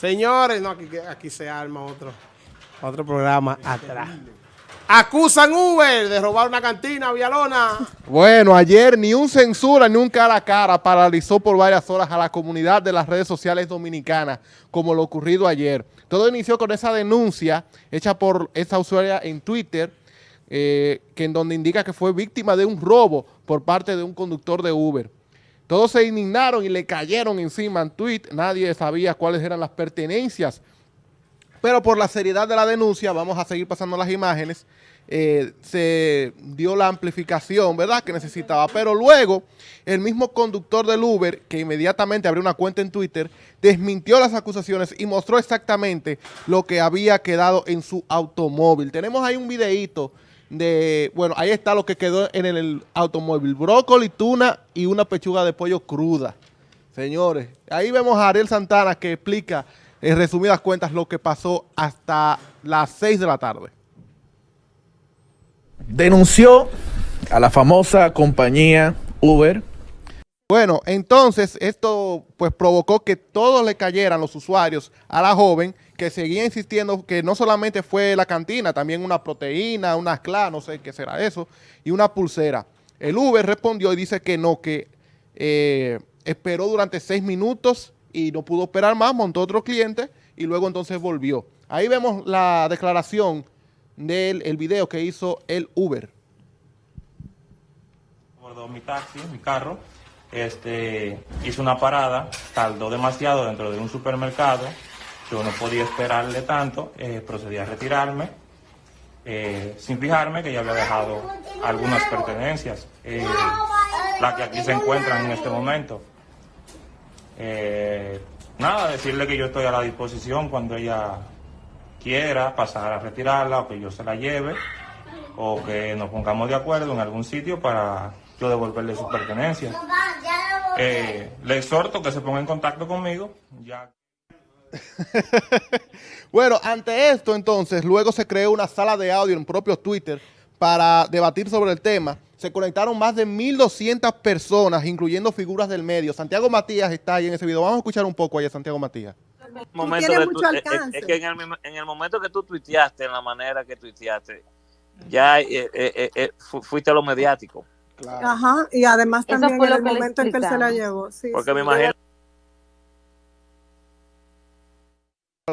Señores, no, aquí, aquí se arma otro, otro programa atrás. Acusan Uber de robar una cantina, Villalona. Bueno, ayer ni un censura ni un cara a cara paralizó por varias horas a la comunidad de las redes sociales dominicanas, como lo ocurrido ayer. Todo inició con esa denuncia hecha por esa usuaria en Twitter, eh, que en donde indica que fue víctima de un robo por parte de un conductor de Uber. Todos se indignaron y le cayeron encima en tweet. Nadie sabía cuáles eran las pertenencias. Pero por la seriedad de la denuncia, vamos a seguir pasando las imágenes, eh, se dio la amplificación, ¿verdad?, que necesitaba. Pero luego, el mismo conductor del Uber, que inmediatamente abrió una cuenta en Twitter, desmintió las acusaciones y mostró exactamente lo que había quedado en su automóvil. Tenemos ahí un videíto de, bueno, ahí está lo que quedó en el, automóvil, brócoli, tuna y una pechuga de pollo cruda. Señores, ahí vemos a Ariel Santana que explica en resumidas cuentas lo que pasó hasta las 6 de la tarde. Denunció a la famosa compañía Uber bueno, entonces esto pues provocó que todos le cayeran los usuarios a la joven que seguía insistiendo que no solamente fue la cantina, también una proteína, una cla, no sé qué será eso, y una pulsera. El Uber respondió y dice que no, que eh, esperó durante seis minutos y no pudo esperar más, montó otro cliente y luego entonces volvió. Ahí vemos la declaración del el video que hizo el Uber. Mi taxi, mi carro, este, hizo una parada, tardó demasiado dentro de un supermercado, yo no podía esperarle tanto, eh, procedí a retirarme, eh, sin fijarme que ya había dejado algunas pertenencias, eh, las que aquí se encuentran en este momento. nada, decirle que yo estoy a la disposición cuando ella quiera pasar a retirarla o que yo se la lleve o que nos pongamos de acuerdo en algún sitio para yo devolverle sus pertenencias. Eh, le exhorto que se ponga en contacto conmigo. Ya. bueno, ante esto entonces, luego se creó una sala de audio en propio Twitter para debatir sobre el tema. Se conectaron más de 1.200 personas, incluyendo figuras del medio. Santiago Matías está ahí en ese video. Vamos a escuchar un poco allá, Santiago Matías. Momento eh, es, que en el, en el, momento que tú tuiteaste, en la manera que tuiteaste, ya eh, fuiste a lo mediático. Ajá, y además también en el momento en que él se la llevó. Sí, Porque me imagino.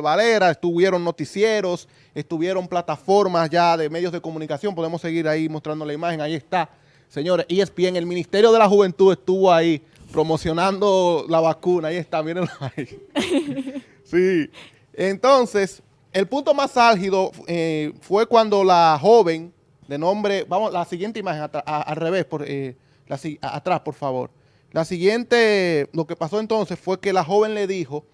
Valera, estuvieron noticieros, estuvieron plataformas ya de medios de comunicación, podemos seguir ahí mostrando la imagen, ahí está, señores, ESPN, el Ministerio de la Juventud estuvo ahí promocionando la vacuna, ahí está, mírenlo ahí. Sí, entonces, el punto más álgido eh, fue cuando la joven de nombre, vamos, la siguiente imagen, al revés, por, eh, atrás, por favor. La siguiente, lo que pasó entonces fue que la joven le dijo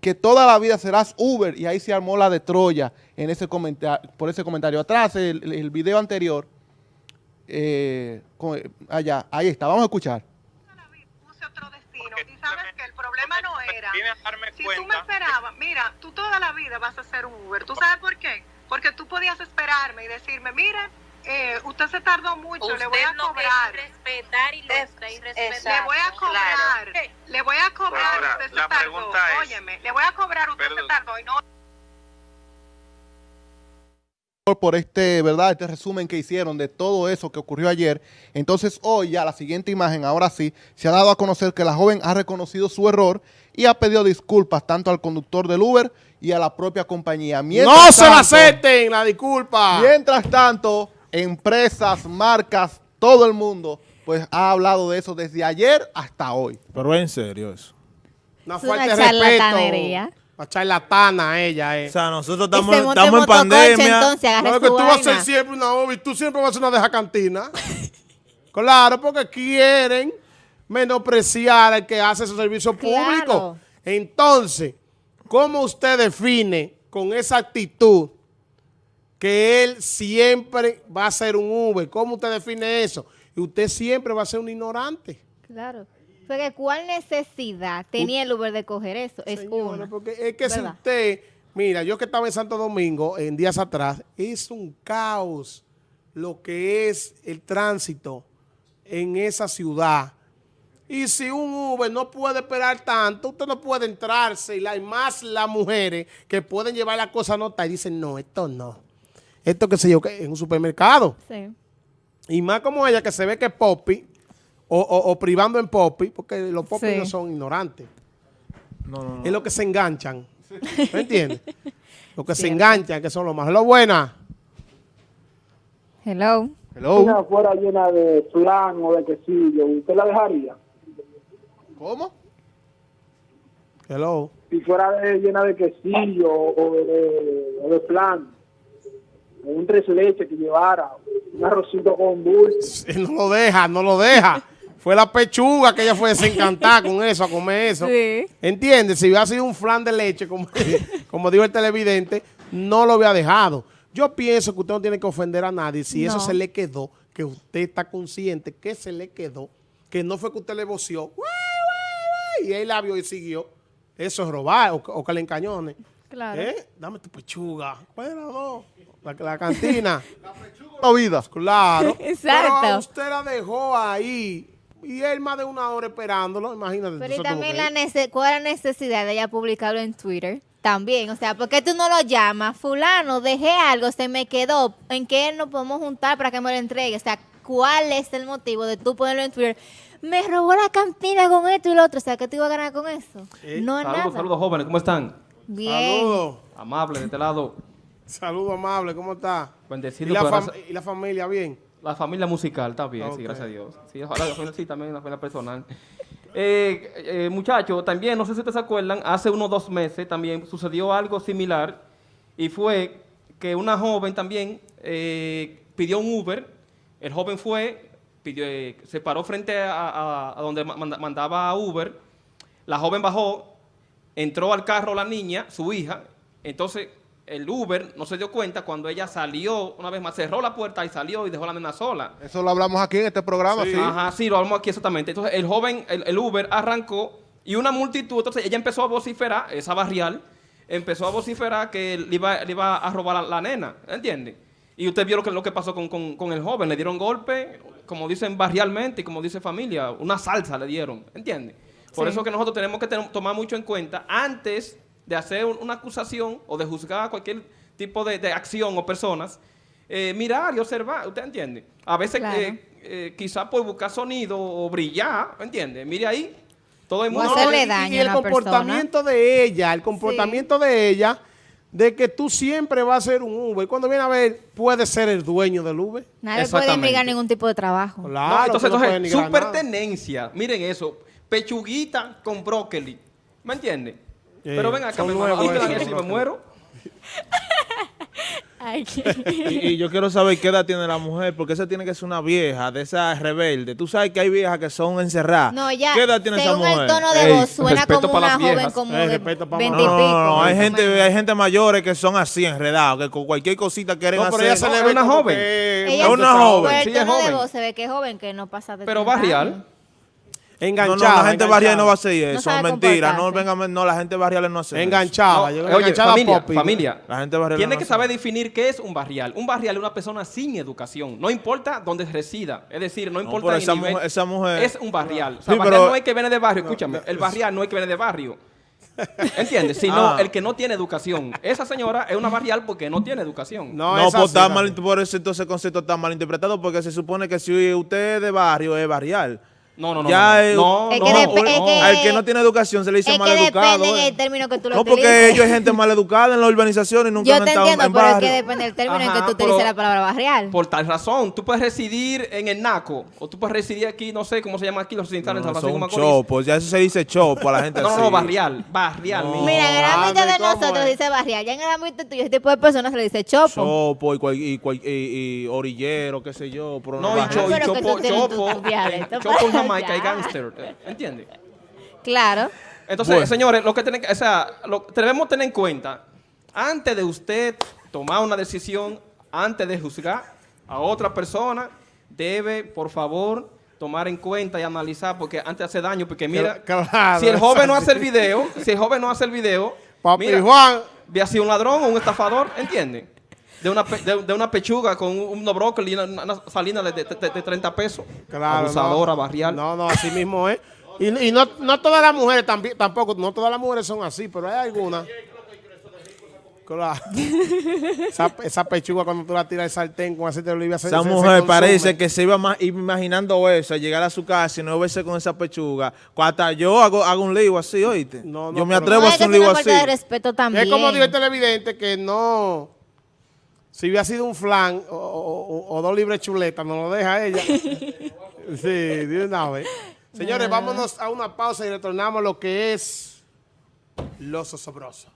que toda la vida serás Uber y ahí se armó la de Troya en ese comentario, por ese comentario. Atrás, el, el video anterior, eh, allá, ahí está, vamos a escuchar. Puse otro destino y sabes que el problema no era, si tú me esperabas, mira, tú toda la vida vas a ser un Uber, ¿tú sabes por qué? Porque tú podías esperarme y decirme, mire, eh, usted se tardó mucho, le voy a cobrar. respetar y, Le voy a cobrar, le voy a cobrar, usted se tardó. Óyeme, le voy a cobrar, usted se tardó y no por este, ¿verdad? Este resumen que hicieron de todo eso que ocurrió ayer. Entonces hoy ya la siguiente imagen, ahora sí, se ha dado a conocer que la joven ha reconocido su error y ha pedido disculpas tanto al conductor del Uber y a la propia compañía. no se la acepten la disculpa. Mientras tanto, empresas, marcas, todo el mundo, pues ha hablado de eso desde ayer hasta hoy. Pero en serio eso. Una falta de respeto. Una charlatana ella, eh. O sea, nosotros estamos, estamos en pandemia. Entonces, no, que tú vas a ser siempre una hobby, tú siempre vas a ser una deja cantina. claro, porque quieren menospreciar al que hace su servicio público. Entonces, ¿cómo usted define con esa actitud que él siempre va a ser un Uber. ¿Cómo usted define eso? Y usted siempre va a ser un ignorante. Claro. ¿cuál necesidad tenía el Uber de coger eso? Es uno. porque es que si usted, mira, yo que estaba en Santo Domingo en días atrás, es un caos lo que es el tránsito en esa ciudad. Y si un Uber no puede esperar tanto, usted no puede entrarse. Y hay más las mujeres que pueden llevar la cosa a nota y dicen, no, esto no. Esto que sé yo, que en un supermercado. Sí. Y más como ella que se ve que es poppy, o, privando en poppy, porque los poppy no son ignorantes. No, no, no. Es lo que se enganchan. ¿Me entiendes? Lo que se enganchan, que son los más. Lo buena. Hello. Hello. Si una fuera llena de flan o de quesillo, ¿usted la dejaría? ¿Cómo? Hello. Si fuera llena de quesillo o de, o de flan, o un tres leche que llevara, un arrocito con dulce. No lo deja, no lo deja. Fue la pechuga que ella fue desencantada con eso, a comer eso. Sí. ¿Entiendes? Si hubiera sido un flan de leche, como, como dijo el televidente, no lo había dejado. Yo pienso que usted no tiene que ofender a nadie. Si eso se le quedó, que usted está consciente que se le quedó, que no fue que usted le voció, y él la vio y siguió. Eso es robar o, que le encañone. Claro. ¿Eh? Dame tu pechuga. Bueno, La, la cantina. la vida. Claro. Exacto. Pero usted la dejó ahí y él más de una hora esperándolo, imagínate. Pero y también la cuál es la necesidad de ella publicarlo en Twitter. También, o sea, ¿por qué tú no lo llamas? Fulano, dejé algo, se me quedó. ¿En qué nos podemos juntar para que me lo entregue? O sea, ¿cuál es el motivo de tú ponerlo en Twitter? Me robó la cantina con esto y lo otro. O sea, ¿qué te iba a ganar con eso? No saludos, nada. Saludos, jóvenes. ¿Cómo están? Bien. Saludos. Amable, de este lado. Saludos, amable. ¿Cómo está? Bendecido. ¿Y la, ¿Y la familia bien? La familia musical está bien, sí, gracias a Dios. Sí, ojalá, sí, también la familia personal. Eh, eh, muchachos, también, no sé si ustedes se acuerdan, hace unos dos meses también sucedió algo similar y fue que una joven también eh, pidió un Uber, el joven fue, pidió, se paró frente a, a donde mandaba a Uber, la joven bajó, entró al carro la niña, su hija, entonces el Uber no se dio cuenta cuando ella salió, una vez más, cerró la puerta y salió y dejó a la nena sola. Eso lo hablamos aquí en este programa, sí. Ajá, sí, lo hablamos aquí exactamente. Entonces, el joven, el, Uber arrancó y una multitud, entonces ella empezó a vociferar, esa barrial, empezó a vociferar que le iba, le iba a robar a la, nena, ¿entiende? Y usted vio lo que, lo que pasó con, el joven, le dieron golpe, como dicen barrialmente y como dice familia, una salsa le dieron, ¿entiende? Por eso que nosotros tenemos que tomar mucho en cuenta antes de hacer una acusación o de juzgar cualquier tipo de, acción o personas, eh, mirar y observar, ¿usted entiende? A veces eh, eh, quizás por buscar sonido o brillar, ¿entiende? Mire ahí, todo el mundo... y, el comportamiento de ella, el comportamiento de ella, de que tú siempre vas a ser un Uber. Cuando viene a ver, puede ser el dueño del Uber. Nadie puede negar ningún tipo de trabajo. Claro, entonces, entonces su pertenencia, miren eso, pechuguita con brócoli, ¿me entiende? Pero ven acá, me, si me muero. y, yo quiero saber qué edad tiene la mujer, porque esa tiene que ser una vieja, de esa rebelde. Tú sabes que hay viejas que son encerradas. No, ya. ¿Qué edad tiene esa mujer? el tono de voz suena como una joven como de 20 y pico. No, hay gente, hay gente mayores que son así enredados, que con cualquier cosita quieren no, pero hacer. Ella se le ve una joven. es una joven. el tono de voz se ve que es joven, que no pasa de Pero barrial. Enganchada. No, no, la gente barrial no va a hacer eso. No mentira. No, venga, no, la gente barrial no hace Enganchada. No, oye, familia, familia. La gente barrial tiene que saber definir qué es un barrial. Un barrial es una persona sin educación. No importa dónde resida. Es decir, no importa esa, nivel, mujer, esa mujer... Es un barrial. O sea, barrial no es que viene de barrio. Escúchame. El barrial no es que viene de barrio. ¿Entiendes? Sino ah. el que no tiene educación. Esa señora es una barrial porque no tiene educación. No, no pues está mal, por eso entonces el concepto está mal interpretado porque se supone que si usted es de barrio es barrial. No, no, no. Ya no, no, no, Al que no tiene educación se le dice mal educado. Depende el término que tú lo No, porque ellos es gente mal educada en la urbanización y nunca Yo han estado entiendo, en pero es que depende del término en que tú utilices la palabra barrial. Por tal razón, tú puedes residir en el Naco o tú puedes residir aquí, no sé cómo se llama aquí los residentes en San Francisco Macorís. chopo, ya eso se dice chopo a la gente no, así. No, no, barrial, barrial. Mira, en el ámbito de nosotros dice barrial, ya en el ámbito tuyo, ese tipo de personas se le dice chopo. Chopo y, y, orillero, qué sé yo. No, y chopo, chopo, Jamaica y gangster. ¿Entiendes? Claro. Entonces, señores, lo que tienen que, o sea, lo, debemos tener en cuenta, antes de usted tomar una decisión, antes de juzgar a otra persona, debe, por favor, tomar en cuenta y analizar, porque antes hace daño, porque mira, si el joven no hace el video, si el joven no hace el video, Papi mira, Juan, ve sido un ladrón o un estafador, ¿entiende? De una, de, una pechuga con un, brócoli y una, salina de, de, 30 pesos. Claro. Abusadora, barrial. No, no, así mismo es. Y, y no, no todas las mujeres tampoco, no todas las mujeres son así, pero hay algunas. Claro. esa, esa, pechuga cuando tú la tiras al sartén con aceite de oliva Esa se, mujer se parece que se iba más, imaginando eso, llegar a su casa y no verse con esa pechuga. Hasta yo hago, hago un lío así, oíste. No, no, yo me atrevo a hacer un lío así. De respeto también. Es como dijo el televidente que no... Si hubiera sido un flan o, o, o dos libres chuletas, no lo deja ella. sí, de una vez. Señores, vámonos a una pausa y retornamos a lo que es los osobroso.